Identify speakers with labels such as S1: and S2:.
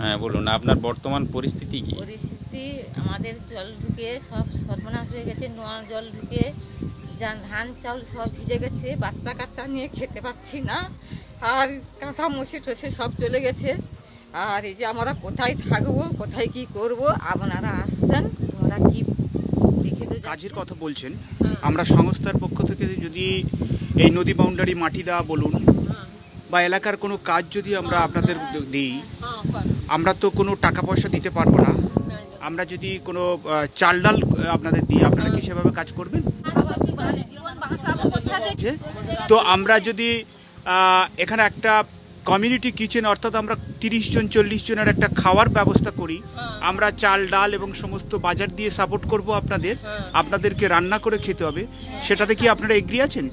S1: হ্যাঁ বলুন আপনার বর্তমান পরিস্থিতি কি?
S2: পরিস্থিতি আমাদের জল ঢুকে সব সর্বনাশ হয়ে গেছে নোয়া জল ঢুকে যা ধান চাল সব ভিজে গেছে বাচ্চা কাচ্চা নিয়ে খেতে পাচ্ছি না আর কাঁথা মশি টসে সব চলে গেছে। আর এই যে আমরা কোথায় থাকব কোথায় কি করব আপনারা আসছেন তোমরা কি দেখে তো
S3: কাজের কথা বলছেন। আমরা সংস্থার পক্ষ থেকে যদি এই নদী বাউন্ডারি মাটি দেওয়া বলুন বা এলাকার কোনো কাজ যদি আমরা আপনাদের দিই আমরা তো কোনো টাকা পয়সা দিতে পারব না। আমরা যদি কোনো চাল ডাল আপনাদের দিই আপনারা কি সেভাবে কাজ করবেন? তো আমরা যদি এখানে একটা কমিউনিটি কিচেন অর্থাৎ আমরা তিরিশ জন চল্লিশ জনের একটা খাওয়ার ব্যবস্থা করি। আমরা চাল ডাল এবং সমস্ত বাজার দিয়ে সাপোর্ট করব আপনাদের। আপনাদেরকে রান্না করে খেতে হবে। সেটাতে কি আপনারা এগ্রি আছেন?